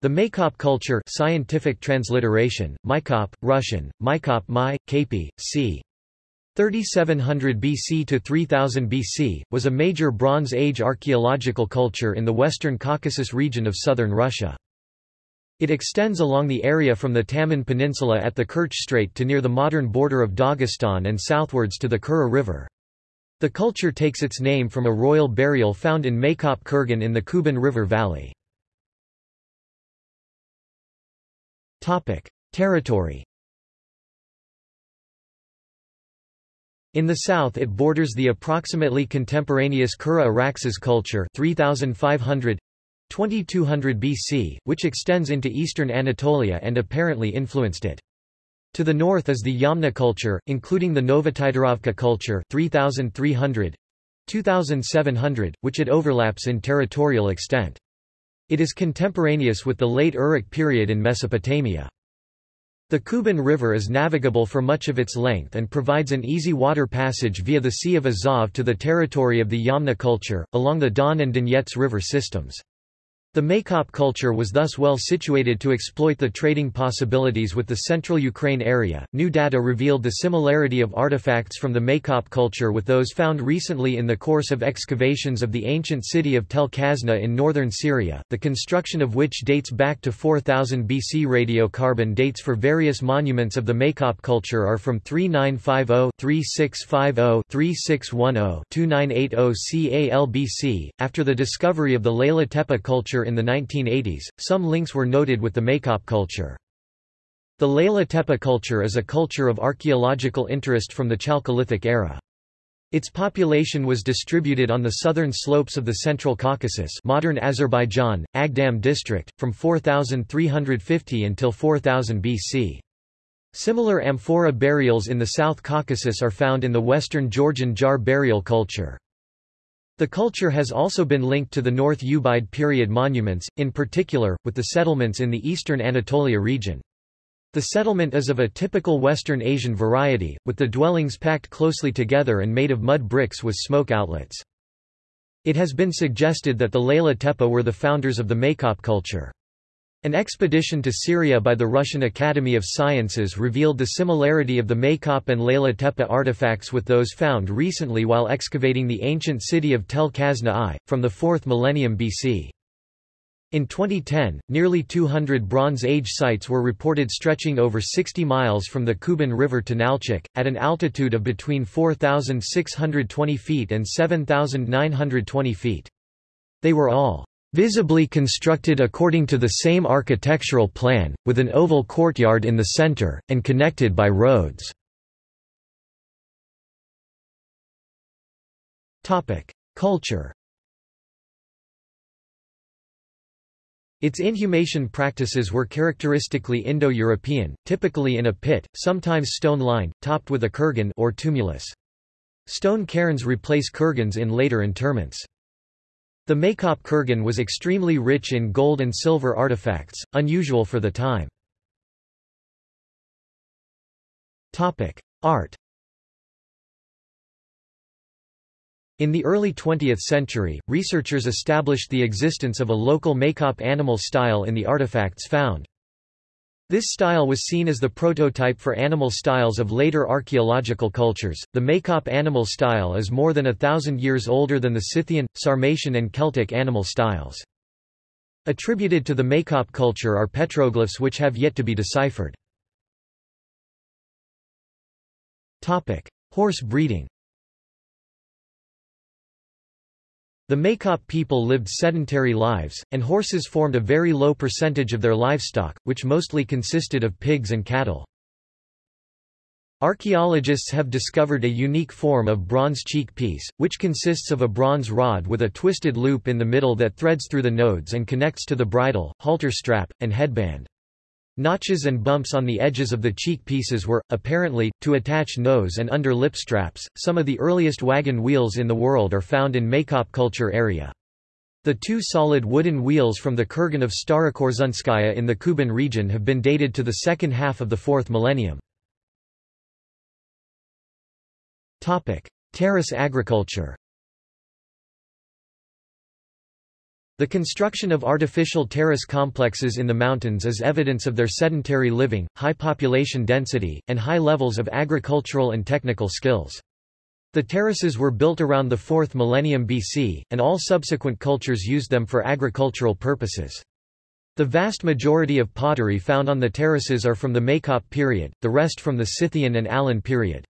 The Maykop culture scientific transliteration, Mykop, Russian, Mykop Mai, Kapi, c. 3700 BC to 3000 BC, was a major Bronze Age archaeological culture in the western Caucasus region of southern Russia. It extends along the area from the Taman Peninsula at the Kerch Strait to near the modern border of Dagestan and southwards to the Kura River. The culture takes its name from a royal burial found in Maykop Kurgan in the Kuban River Valley. Territory. In the south it borders the approximately contemporaneous Kura Araxes culture 3500 2200 BC, which extends into eastern Anatolia and apparently influenced it. To the north is the Yamna culture, including the Novotitorovka culture 3300 2700, which it overlaps in territorial extent. It is contemporaneous with the late Uruk period in Mesopotamia. The Kuban River is navigable for much of its length and provides an easy water passage via the Sea of Azov to the territory of the Yamna culture, along the Don and Donets river systems. The Maykop culture was thus well situated to exploit the trading possibilities with the central Ukraine area. New data revealed the similarity of artifacts from the Maykop culture with those found recently in the course of excavations of the ancient city of Tel Khazna in northern Syria, the construction of which dates back to 4000 BC. Radiocarbon dates for various monuments of the Maykop culture are from 3950 3650 3610 2980 CAL BC. After the discovery of the Leyla Tepe culture culture in the 1980s, some links were noted with the Maykop culture. The Leyla Tepe culture is a culture of archaeological interest from the Chalcolithic era. Its population was distributed on the southern slopes of the Central Caucasus modern Azerbaijan, Agdam district, from 4350 until 4000 BC. Similar amphora burials in the South Caucasus are found in the western Georgian jar burial culture. The culture has also been linked to the North Ubaid period monuments, in particular, with the settlements in the eastern Anatolia region. The settlement is of a typical Western Asian variety, with the dwellings packed closely together and made of mud bricks with smoke outlets. It has been suggested that the Leyla Tepe were the founders of the Maykop culture. An expedition to Syria by the Russian Academy of Sciences revealed the similarity of the Maykop and Leyla Tepe artifacts with those found recently while excavating the ancient city of Tel Khazna I, from the 4th millennium BC. In 2010, nearly 200 Bronze Age sites were reported stretching over 60 miles from the Kuban River to Nalchik, at an altitude of between 4,620 feet and 7,920 feet. They were all Visibly constructed according to the same architectural plan, with an oval courtyard in the center, and connected by roads. Culture Its inhumation practices were characteristically Indo-European, typically in a pit, sometimes stone-lined, topped with a kurgan or tumulus. Stone cairns replace kurgans in later interments. The Maykop kurgan was extremely rich in gold and silver artifacts, unusual for the time. Art In the early 20th century, researchers established the existence of a local Maykop animal style in the artifacts found. This style was seen as the prototype for animal styles of later archaeological cultures. The Maykop animal style is more than a thousand years older than the Scythian, Sarmatian, and Celtic animal styles. Attributed to the Maykop culture are petroglyphs which have yet to be deciphered. Topic: Horse breeding. The Maykop people lived sedentary lives, and horses formed a very low percentage of their livestock, which mostly consisted of pigs and cattle. Archaeologists have discovered a unique form of bronze cheek piece, which consists of a bronze rod with a twisted loop in the middle that threads through the nodes and connects to the bridle, halter strap, and headband. Notches and bumps on the edges of the cheek pieces were, apparently, to attach nose and under lip straps. Some of the earliest wagon wheels in the world are found in Maykop culture area. The two solid wooden wheels from the kurgan of Starokorsunskaya in the Kuban region have been dated to the second half of the fourth millennium. Terrace agriculture The construction of artificial terrace complexes in the mountains is evidence of their sedentary living, high population density, and high levels of agricultural and technical skills. The terraces were built around the 4th millennium BC, and all subsequent cultures used them for agricultural purposes. The vast majority of pottery found on the terraces are from the Maykop period, the rest from the Scythian and Alan period.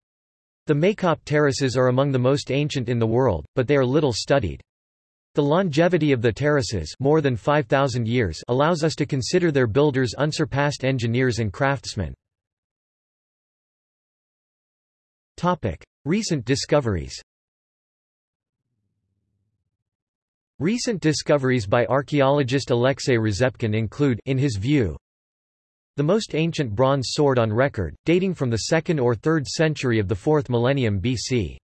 The Maykop terraces are among the most ancient in the world, but they are little studied. The longevity of the terraces more than 5,000 years allows us to consider their builders unsurpassed engineers and craftsmen. Recent discoveries Recent discoveries by archaeologist Alexei Rezepkin include in his view, the most ancient bronze sword on record, dating from the 2nd or 3rd century of the 4th millennium BC.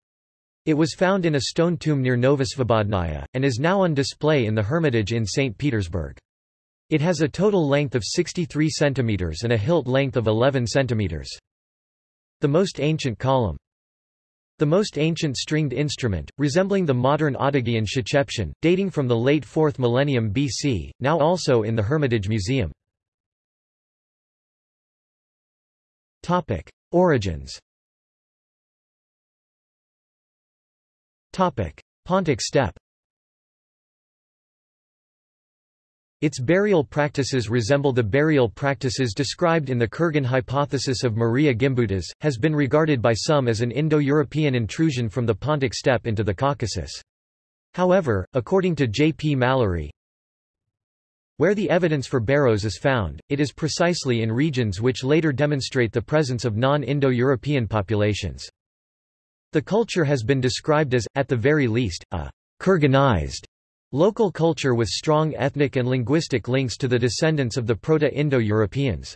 It was found in a stone tomb near Novosvobodnaya, and is now on display in the Hermitage in St. Petersburg. It has a total length of 63 cm and a hilt length of 11 cm. The most ancient column. The most ancient stringed instrument, resembling the modern Otygian Shchepshin, dating from the late 4th millennium BC, now also in the Hermitage Museum. Origins Pontic steppe Its burial practices resemble the burial practices described in the Kurgan hypothesis of Maria Gimbutas, has been regarded by some as an Indo-European intrusion from the Pontic steppe into the Caucasus. However, according to J. P. Mallory, where the evidence for barrows is found, it is precisely in regions which later demonstrate the presence of non-Indo-European populations. The culture has been described as, at the very least, a Kurganized local culture with strong ethnic and linguistic links to the descendants of the Proto-Indo-Europeans.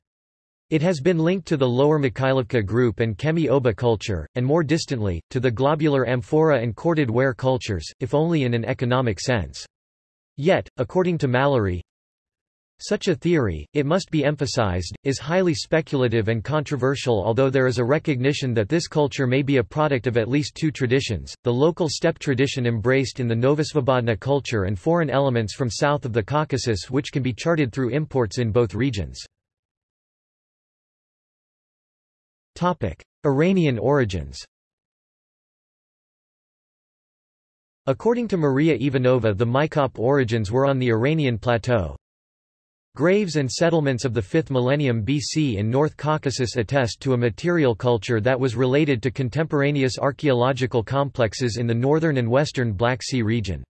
It has been linked to the Lower Mikhailovka group and Kemi-Oba culture, and more distantly, to the globular amphora and corded ware cultures, if only in an economic sense. Yet, according to Mallory, such a theory, it must be emphasized, is highly speculative and controversial although there is a recognition that this culture may be a product of at least two traditions, the local steppe tradition embraced in the Novosvobodna culture and foreign elements from south of the Caucasus which can be charted through imports in both regions. Iranian origins According to Maria Ivanova the Maykop origins were on the Iranian plateau, Graves and settlements of the 5th millennium BC in North Caucasus attest to a material culture that was related to contemporaneous archaeological complexes in the northern and western Black Sea region.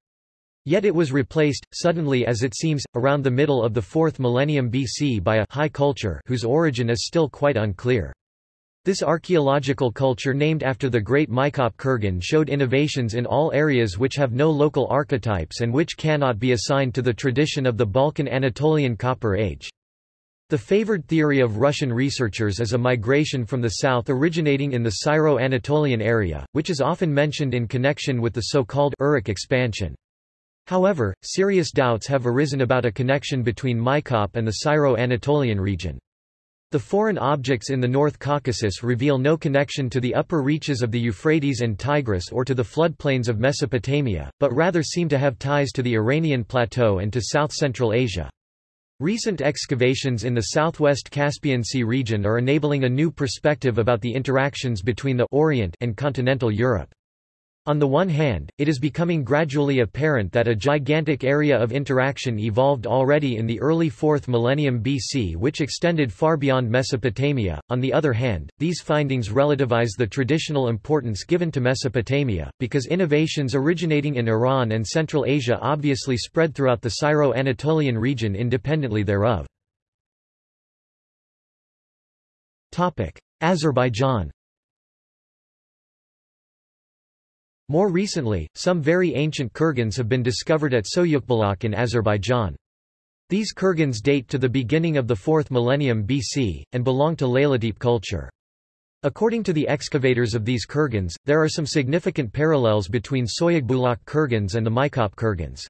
Yet it was replaced, suddenly as it seems, around the middle of the 4th millennium BC by a high culture whose origin is still quite unclear. This archaeological culture named after the great Maykop Kurgan showed innovations in all areas which have no local archetypes and which cannot be assigned to the tradition of the Balkan-Anatolian Copper Age. The favored theory of Russian researchers is a migration from the south originating in the Syro-Anatolian area, which is often mentioned in connection with the so-called Uruk expansion. However, serious doubts have arisen about a connection between Maykop and the Syro-Anatolian region. The foreign objects in the North Caucasus reveal no connection to the upper reaches of the Euphrates and Tigris or to the floodplains of Mesopotamia, but rather seem to have ties to the Iranian plateau and to south-central Asia. Recent excavations in the southwest Caspian Sea region are enabling a new perspective about the interactions between the Orient and continental Europe. On the one hand, it is becoming gradually apparent that a gigantic area of interaction evolved already in the early 4th millennium BC which extended far beyond Mesopotamia. On the other hand, these findings relativize the traditional importance given to Mesopotamia, because innovations originating in Iran and Central Asia obviously spread throughout the Syro-Anatolian region independently thereof. Azerbaijan More recently, some very ancient kurgans have been discovered at Soyukbulak in Azerbaijan. These kurgans date to the beginning of the 4th millennium BC, and belong to Leylatepe culture. According to the excavators of these kurgans, there are some significant parallels between Soyugbulak kurgans and the Maykop kurgans.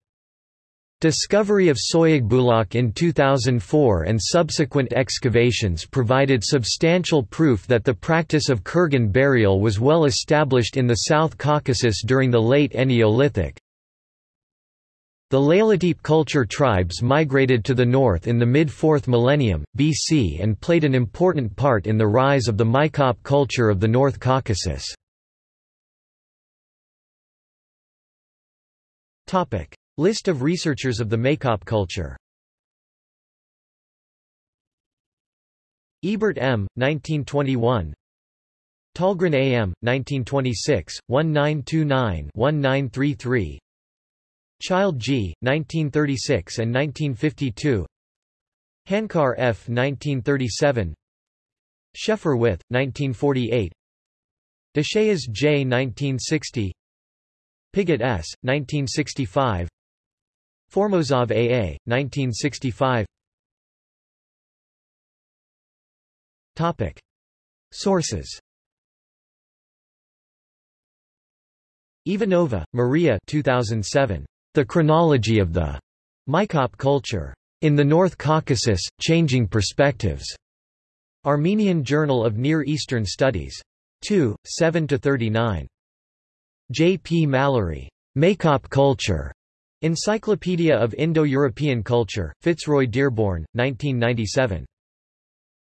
Discovery of Soyugbulak in 2004 and subsequent excavations provided substantial proof that the practice of kurgan burial was well established in the South Caucasus during the late Neolithic. The Leylatepe culture tribes migrated to the north in the mid-4th millennium, BC and played an important part in the rise of the Maykop culture of the North Caucasus. List of researchers of the Maykop culture Ebert M., 1921 Tallgren A. M., 1926, 1929-1933 Childe G., 1936 and 1952 Hankar F. 1937 Scheffer with, 1948 Deshayes J. 1960 Piggott S., 1965 Formozov A. A., 1965 Topic. Sources Ivanova, Maria 2007. The Chronology of the Maykop Culture. In the North Caucasus, Changing Perspectives. Armenian Journal of Near Eastern Studies. 2, 7–39. J. P. Mallory. Maykop Culture. Encyclopedia of Indo-European Culture, Fitzroy Dearborn, 1997.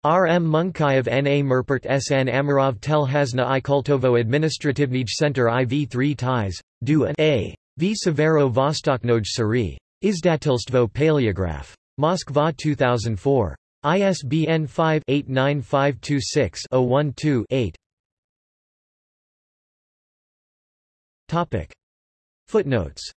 R. M. Munkayev N. A. Merpert S. N. Amirov Tel Hasna I Kultovo Administrativnij Center IV 3 ties, Du A. V. Severo Vostoknoj Sari. Izdatilstvo Paleograph. Moskva 2004. ISBN 5-89526-012-8 Footnotes